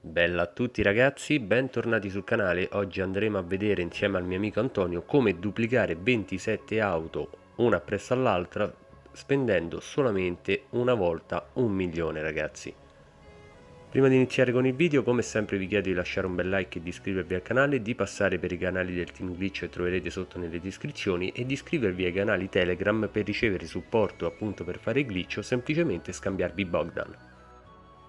Bella a tutti ragazzi, bentornati sul canale. Oggi andremo a vedere insieme al mio amico Antonio come duplicare 27 auto una appresso all'altra spendendo solamente una volta un milione ragazzi. Prima di iniziare con il video, come sempre vi chiedo di lasciare un bel like e di iscrivervi al canale, di passare per i canali del Team Glitch che troverete sotto nelle descrizioni e di iscrivervi ai canali Telegram per ricevere supporto appunto per fare glitch o semplicemente scambiarvi Bogdan.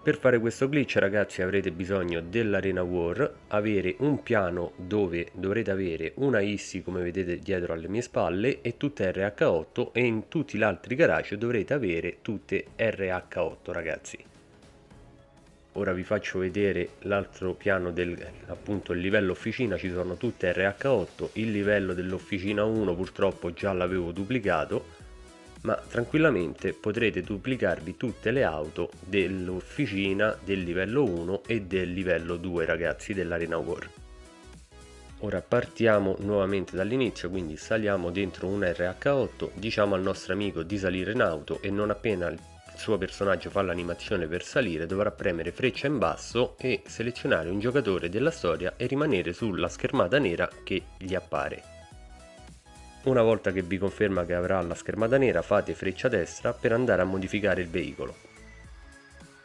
Per fare questo glitch ragazzi avrete bisogno dell'Arena War, avere un piano dove dovrete avere una ISSI come vedete dietro alle mie spalle e tutte RH8 e in tutti gli altri garage dovrete avere tutte RH8 ragazzi ora vi faccio vedere l'altro piano del appunto il livello officina. Ci sono tutte RH8 il livello dell'officina 1 purtroppo già l'avevo duplicato ma tranquillamente potrete duplicarvi tutte le auto dell'officina del livello 1 e del livello 2 ragazzi dell'arena war. Ora partiamo nuovamente dall'inizio quindi saliamo dentro un RH8 diciamo al nostro amico di salire in auto e non appena suo personaggio fa l'animazione per salire dovrà premere freccia in basso e selezionare un giocatore della storia e rimanere sulla schermata nera che gli appare. Una volta che vi conferma che avrà la schermata nera fate freccia destra per andare a modificare il veicolo.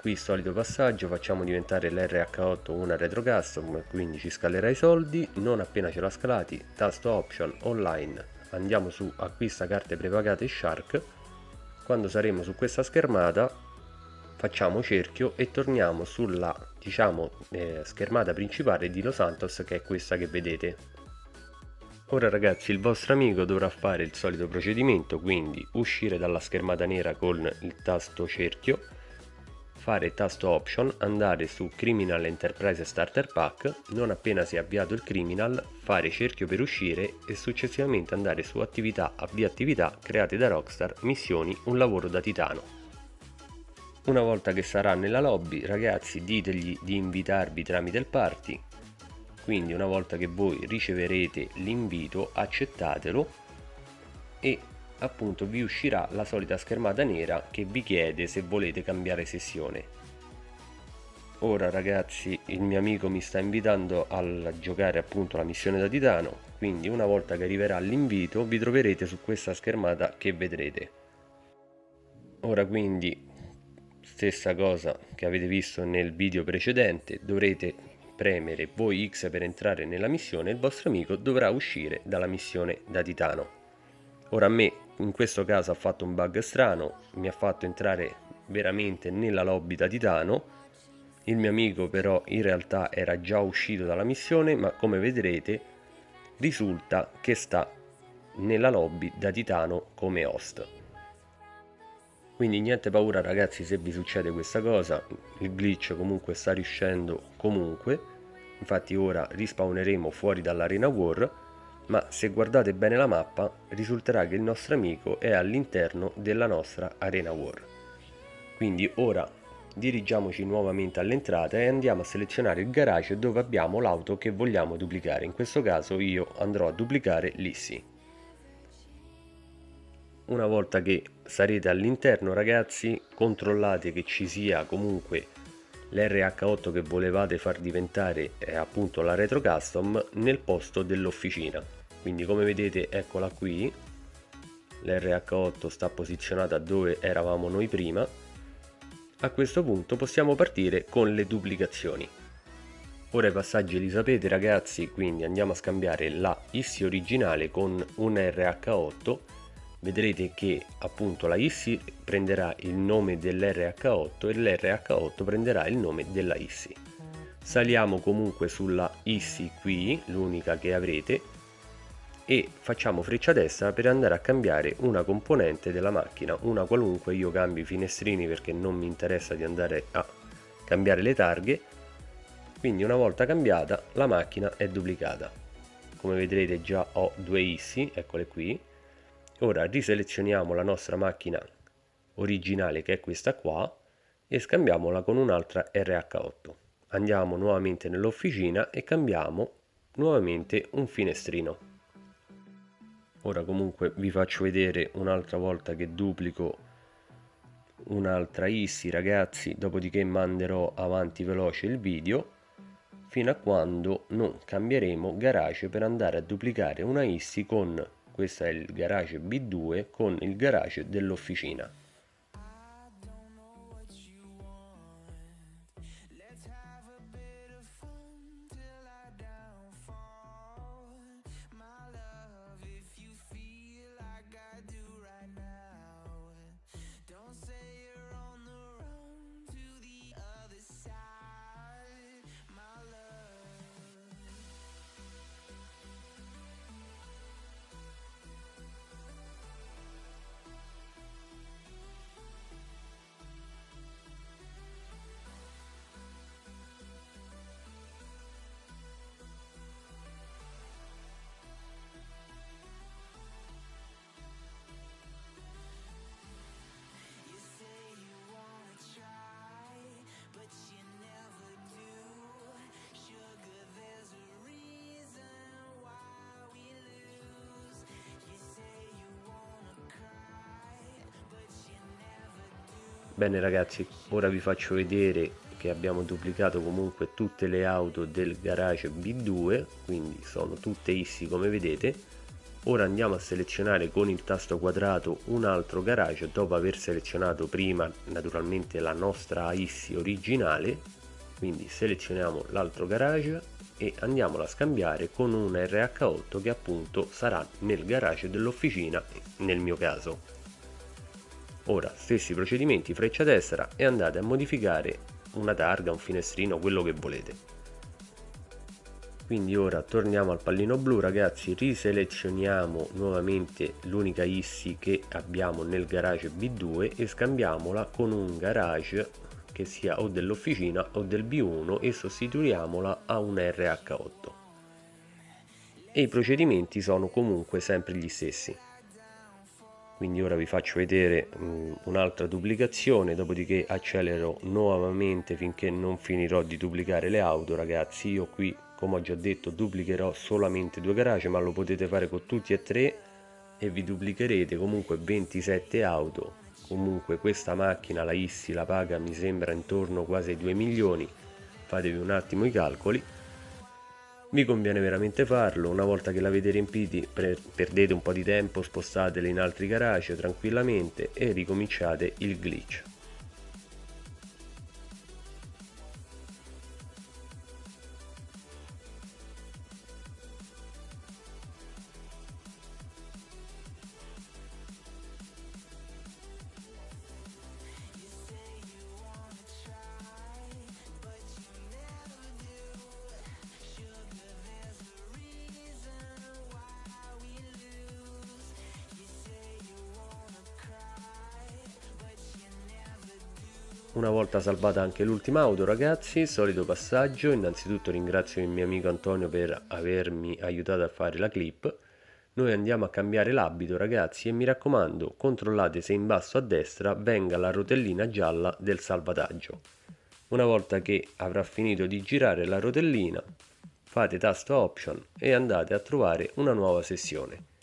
Qui solito passaggio facciamo diventare l'RH8 una retro custom quindi ci scalerà i soldi, non appena ce l'ha scalati tasto option online andiamo su acquista carte prepagate Shark quando saremo su questa schermata facciamo cerchio e torniamo sulla diciamo eh, schermata principale di Los Santos che è questa che vedete. Ora ragazzi il vostro amico dovrà fare il solito procedimento quindi uscire dalla schermata nera con il tasto cerchio fare tasto option, andare su Criminal Enterprise Starter Pack, non appena si è avviato il Criminal, fare cerchio per uscire e successivamente andare su attività avvia attività create da Rockstar, missioni, un lavoro da titano. Una volta che sarà nella lobby, ragazzi ditegli di invitarvi tramite il party, quindi una volta che voi riceverete l'invito accettatelo e appunto vi uscirà la solita schermata nera che vi chiede se volete cambiare sessione. Ora ragazzi il mio amico mi sta invitando a giocare appunto la missione da titano quindi una volta che arriverà l'invito vi troverete su questa schermata che vedrete. Ora quindi stessa cosa che avete visto nel video precedente dovrete premere voi X per entrare nella missione il vostro amico dovrà uscire dalla missione da titano. Ora a me in questo caso ha fatto un bug strano mi ha fatto entrare veramente nella lobby da titano. Il mio amico però in realtà era già uscito dalla missione ma come vedrete risulta che sta nella lobby da titano come host. Quindi niente paura ragazzi se vi succede questa cosa. Il glitch comunque sta riuscendo comunque. Infatti ora rispawneremo fuori dall'arena war ma se guardate bene la mappa risulterà che il nostro amico è all'interno della nostra arena war. Quindi ora dirigiamoci nuovamente all'entrata e andiamo a selezionare il garage dove abbiamo l'auto che vogliamo duplicare. In questo caso io andrò a duplicare l'Issi una volta che sarete all'interno ragazzi controllate che ci sia comunque l'RH8 che volevate far diventare eh, appunto la retro custom nel posto dell'officina quindi come vedete eccola qui. l'RH8 sta posizionata dove eravamo noi prima. A questo punto possiamo partire con le duplicazioni. Ora i passaggi li sapete ragazzi quindi andiamo a scambiare la ISSI originale con un RH8 vedrete che appunto la ISSI prenderà il nome dell'RH8 e l'RH8 prenderà il nome della ISSI. Saliamo comunque sulla ISSI qui l'unica che avrete e facciamo freccia destra per andare a cambiare una componente della macchina una qualunque io cambio i finestrini perché non mi interessa di andare a cambiare le targhe. Quindi una volta cambiata la macchina è duplicata. Come vedrete già ho due issi eccole qui. Ora riselezioniamo la nostra macchina originale che è questa qua e scambiamola con un'altra RH8 andiamo nuovamente nell'officina e cambiamo nuovamente un finestrino ora comunque vi faccio vedere un'altra volta che duplico un'altra ISSI ragazzi. Dopodiché manderò avanti veloce il video. Fino a quando non cambieremo garage per andare a duplicare una ISSI con questo è il garage B2 con il garage dell'officina Bene ragazzi, ora vi faccio vedere che abbiamo duplicato comunque tutte le auto del garage B2, quindi sono tutte ISSI come vedete. Ora andiamo a selezionare con il tasto quadrato un altro garage dopo aver selezionato prima naturalmente la nostra ISSI originale, quindi selezioniamo l'altro garage e andiamolo a scambiare con un RH8 che appunto sarà nel garage dell'officina nel mio caso. Ora, stessi procedimenti, freccia destra e andate a modificare una targa, un finestrino, quello che volete. Quindi ora torniamo al pallino blu ragazzi, riselezioniamo nuovamente l'unica ISSI che abbiamo nel garage B2 e scambiamola con un garage che sia o dell'officina o del B1 e sostituiamola a un RH8. E i procedimenti sono comunque sempre gli stessi quindi ora vi faccio vedere un'altra duplicazione dopodiché accelero nuovamente finché non finirò di duplicare le auto ragazzi. Io qui come ho già detto duplicherò solamente due garage ma lo potete fare con tutti e tre e vi duplicherete comunque 27 auto. Comunque questa macchina la Issi la paga mi sembra intorno quasi ai 2 milioni. Fatevi un attimo i calcoli vi conviene veramente farlo, una volta che l'avete riempiti perdete un po' di tempo, spostateli in altri garage tranquillamente e ricominciate il glitch. Una volta salvata anche l'ultima auto ragazzi, solito passaggio, innanzitutto ringrazio il mio amico Antonio per avermi aiutato a fare la clip. Noi andiamo a cambiare l'abito ragazzi e mi raccomando controllate se in basso a destra venga la rotellina gialla del salvataggio. Una volta che avrà finito di girare la rotellina fate tasto option e andate a trovare una nuova sessione.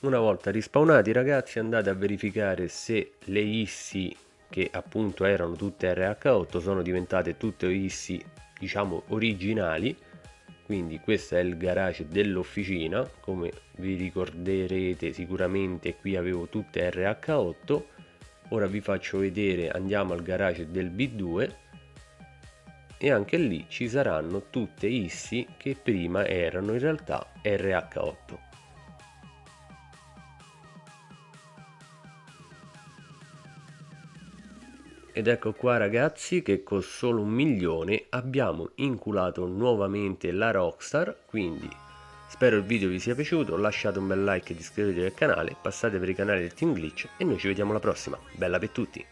Una volta rispawnati ragazzi andate a verificare se le ISSI che appunto erano tutte RH8 sono diventate tutte ISSI diciamo originali. Quindi questo è il garage dell'officina come vi ricorderete sicuramente qui avevo tutte RH8 ora vi faccio vedere andiamo al garage del B2 e anche lì ci saranno tutte ISSI che prima erano in realtà RH8 Ed ecco qua ragazzi che con solo un milione abbiamo inculato nuovamente la Rockstar, quindi spero il video vi sia piaciuto, lasciate un bel like ed iscrivetevi al canale, passate per i canali del Team Glitch e noi ci vediamo alla prossima, bella per tutti!